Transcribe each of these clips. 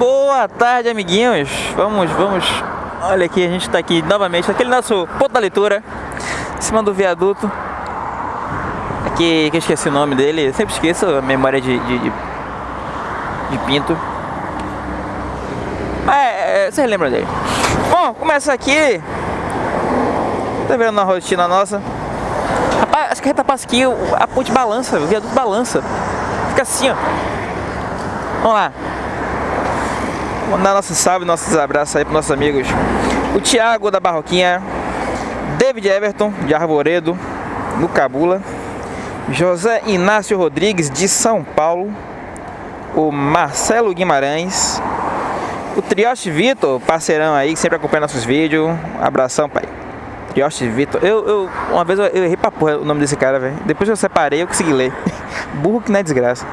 Boa tarde, amiguinhos. Vamos, vamos. Olha aqui, a gente está aqui novamente, aquele nosso ponto da leitura, em cima do viaduto. Aqui, que eu esqueci o nome dele, eu sempre esqueço a memória de, de, de, de Pinto. É, é, vocês lembram dele. Bom, começa aqui. Tá vendo na rotina nossa? Rapaz, acho que passa aqui, a ponte balança, o viaduto balança. Fica assim, ó. Vamos lá. Mandar nosso salve, nossos abraços aí para nossos amigos. O Thiago da Barroquinha, David Everton de Arvoredo, no Cabula, José Inácio Rodrigues de São Paulo, o Marcelo Guimarães, o Trioste Vitor, parceirão aí, sempre acompanha nossos vídeos. Abração, pai. Trioste Vitor. Eu, eu, uma vez eu, errei pra porra o nome desse cara, velho. Depois eu separei, eu consegui ler. Burro que não é desgraça.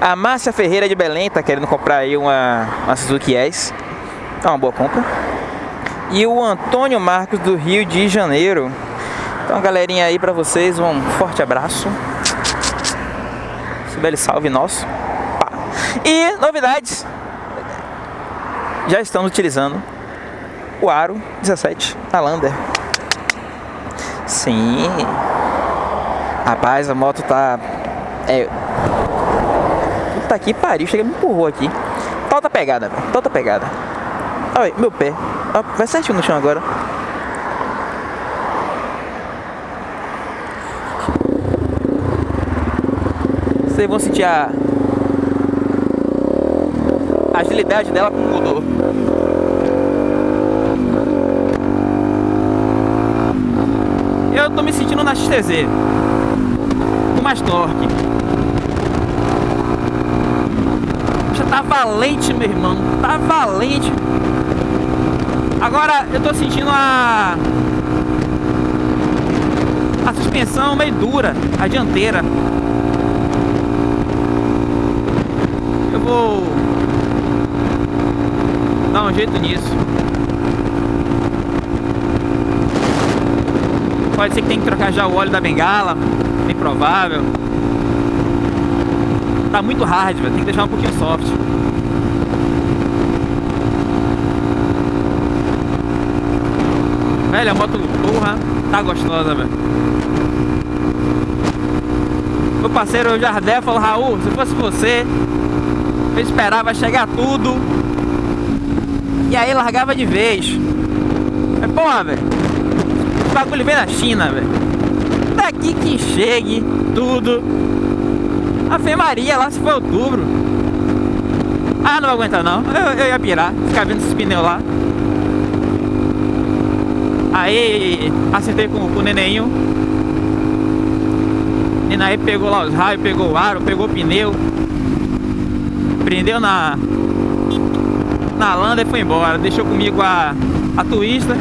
A Márcia Ferreira de Belém tá querendo comprar aí uma, uma Suzuki S. É uma boa compra. E o Antônio Marcos do Rio de Janeiro. Então, galerinha aí pra vocês, um forte abraço. Esse belo salve nosso. Pá. E novidades. Já estamos utilizando o Aro 17 da Lander. Sim. Rapaz, a moto tá... É, Puta aqui, pariu, chega me empurrou aqui. Toda pegada. Toda pegada. Olha, meu pé. Vai certinho no chão agora. Vocês vão sentir a... a agilidade dela mudou. Eu tô me sentindo na XTZ. Mais tá valente, meu irmão. Tá valente. Agora eu tô sentindo a a suspensão meio dura, a dianteira. Eu vou dar um jeito nisso. Pode ser que tenha que trocar já o óleo da bengala, bem provável. Tá muito hard, velho. Tem que deixar um pouquinho soft. Velho, a moto porra tá gostosa, velho. Meu parceiro Jardel falou, Raul, se fosse você, eu esperava chegar tudo. E aí largava de vez. Mas porra, velho. O bagulho vem da China, velho. Daqui que chegue tudo Ave Maria, lá se for outubro. Ah, não vou aguentar não. Eu, eu ia pirar, ficar vendo esses pneus lá. Aí acertei com, com o nenenho. E aí pegou lá os raios, pegou o aro, pegou o pneu. Prendeu na na landa e foi embora. Deixou comigo a, a twista.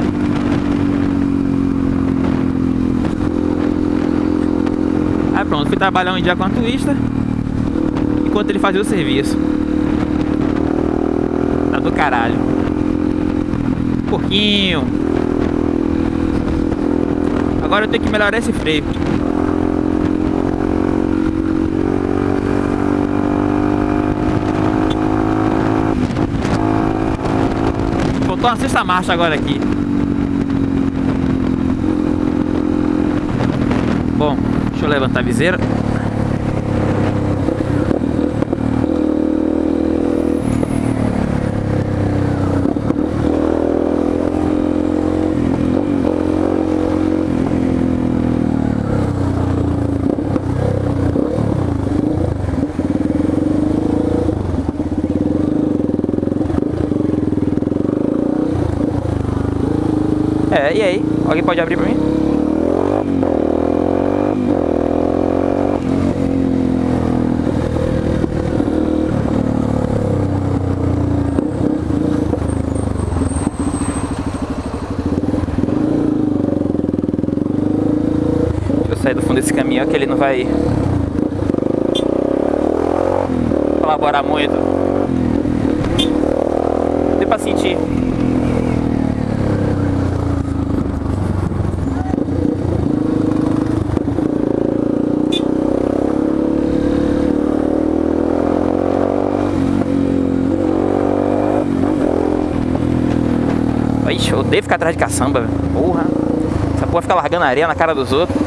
Aí pronto, fui trabalhar um dia com a twista enquanto ele fazia o serviço. Tá do caralho. Porquinho. Agora eu tenho que melhorar esse freio. Faltou uma sexta marcha agora aqui. Bom, deixa eu levantar a viseira. É, e aí? Alguém pode abrir pra mim? Deixa eu sair do fundo desse caminhão que ele não vai colaborar muito. Deu pra sentir. Ixi, eu odeio ficar atrás de caçamba, velho. Porra. Essa porra fica largando areia na cara dos outros.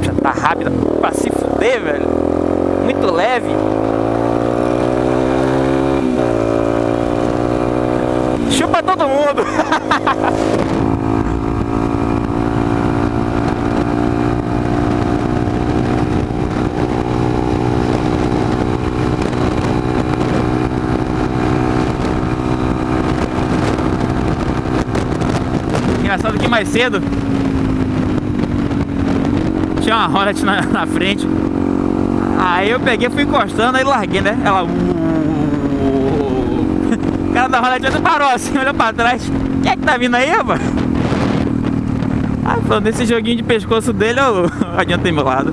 Já tá rápida pra se fuder, velho. Muito leve. Chupa todo mundo. Engraçado que mais cedo tinha uma Hornet na, na frente. Aí eu peguei, fui encostando, aí larguei, né? Ela. O cara da Hornet parou assim, olhou pra trás. Quem é que tá vindo aí, rapaz? Ah, falou, nesse joguinho de pescoço dele, eu adiantei meu lado.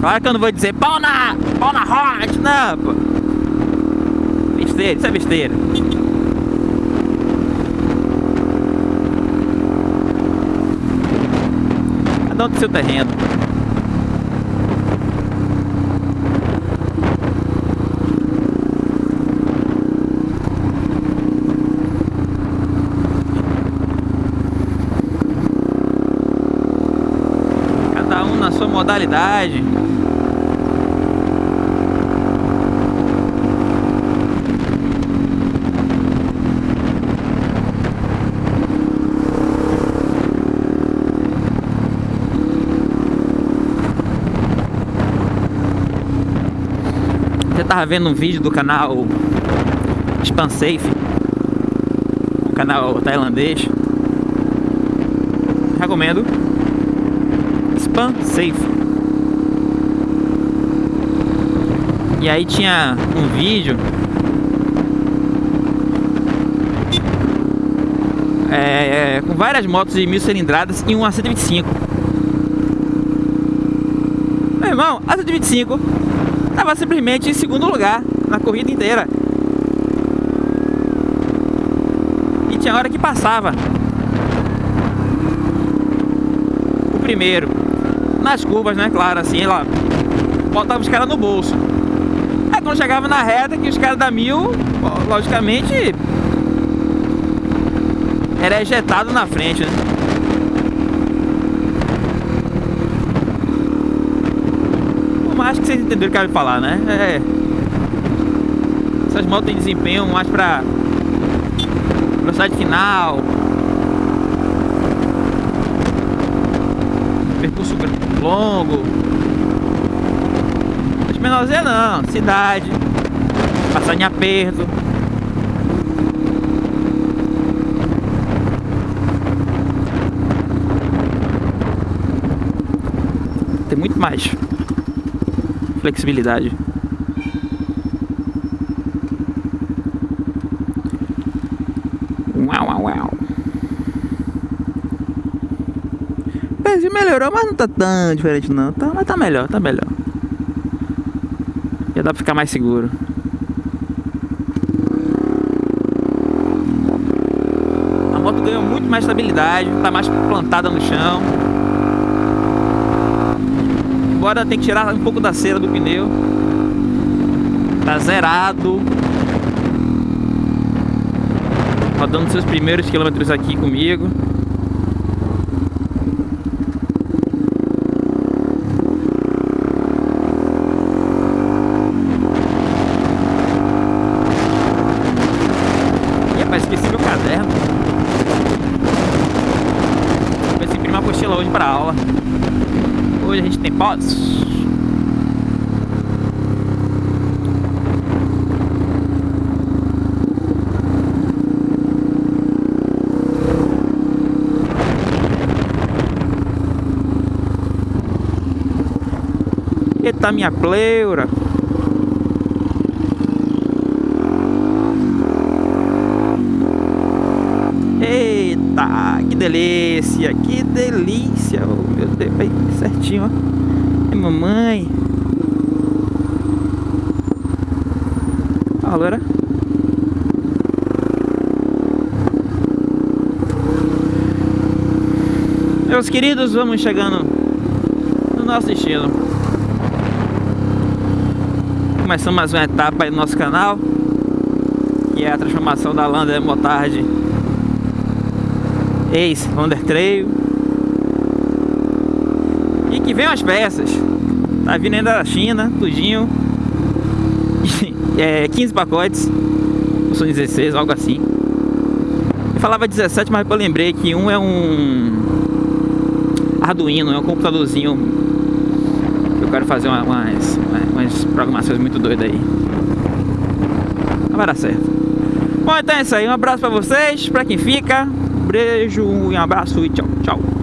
Claro que eu não vou dizer pau na, pau na Hornet, não, pô. Besteira, isso é besteira. Cada um seu terreno. Cada um na sua modalidade. Você tava vendo um vídeo do canal Spansafe, um canal tailandês. Recomendo. Spansafe. E aí tinha um vídeo é, com várias motos de mil cilindradas e uma 125. Meu irmão, a 125 estava simplesmente em segundo lugar na corrida inteira. E tinha hora que passava. O primeiro. Nas curvas, né? Claro, assim, ela botava os caras no bolso. Aí quando chegava na reta, que os caras da mil, logicamente, era ejetado na frente, né? Acho que vocês entenderam o que eu quero falar, né? É... Essas motos têm desempenho mais pra velocidade final, percurso longo. As menorzinhas não, cidade, passar em aperto. Tem muito mais flexibilidade. Uau, uau, uau. O melhorou, mas não tá tão diferente não. Tá, mas tá melhor, tá melhor. Já dá pra ficar mais seguro. A moto ganhou muito mais estabilidade, tá mais plantada no chão. Agora tem que tirar um pouco da cera do pneu. Tá zerado. Rodando seus primeiros quilômetros aqui comigo. Ih, rapaz, esqueci meu caderno. Vou imprimir uma apostila hoje para aula. Pós. Eita minha pleura. Eita, que delícia, que delícia. Oh, meu Deus, aí certinho, ó. E mamãe. Agora. Meus queridos, vamos chegando no nosso destino. Começamos mais uma etapa aí no nosso canal, que é a transformação da Lander Motard ex-Lander Trail que vem as peças. Tá vindo ainda da China, tudinho. é, 15 pacotes. São 16, algo assim. Eu falava 17, mas eu lembrei que um é um Arduino, é um computadorzinho. Eu quero fazer uma, umas, umas programações muito doidas aí. Não vai dar certo. Bom, então é isso aí. Um abraço pra vocês, pra quem fica. Um beijo, um abraço e tchau, tchau.